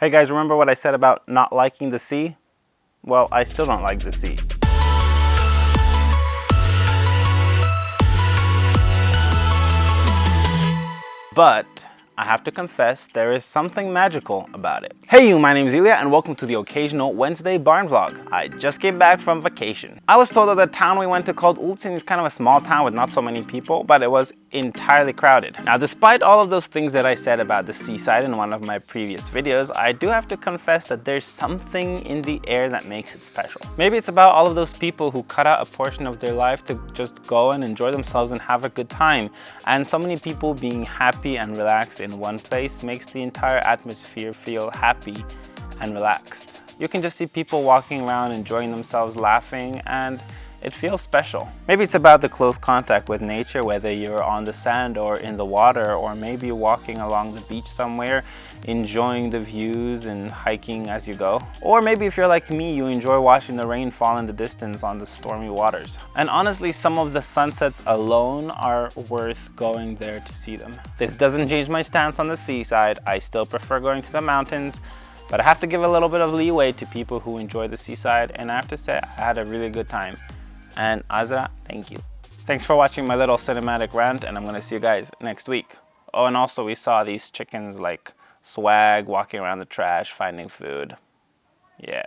Hey guys, remember what I said about not liking the sea? Well, I still don't like the sea. But I have to confess, there is something magical about it. Hey you, my name is Ilya and welcome to the occasional Wednesday barn vlog. I just came back from vacation. I was told that the town we went to called Ulcinj is kind of a small town with not so many people, but it was entirely crowded. Now despite all of those things that I said about the seaside in one of my previous videos, I do have to confess that there's something in the air that makes it special. Maybe it's about all of those people who cut out a portion of their life to just go and enjoy themselves and have a good time. And so many people being happy and relaxed in one place makes the entire atmosphere feel happy and relaxed. You can just see people walking around enjoying themselves laughing and it feels special. Maybe it's about the close contact with nature, whether you're on the sand or in the water, or maybe walking along the beach somewhere, enjoying the views and hiking as you go. Or maybe if you're like me, you enjoy watching the rain fall in the distance on the stormy waters. And honestly, some of the sunsets alone are worth going there to see them. This doesn't change my stance on the seaside. I still prefer going to the mountains, but I have to give a little bit of leeway to people who enjoy the seaside and I have to say I had a really good time. And Azra, thank you. Thanks for watching my little cinematic rant and I'm gonna see you guys next week. Oh, and also we saw these chickens like swag walking around the trash finding food. Yeah.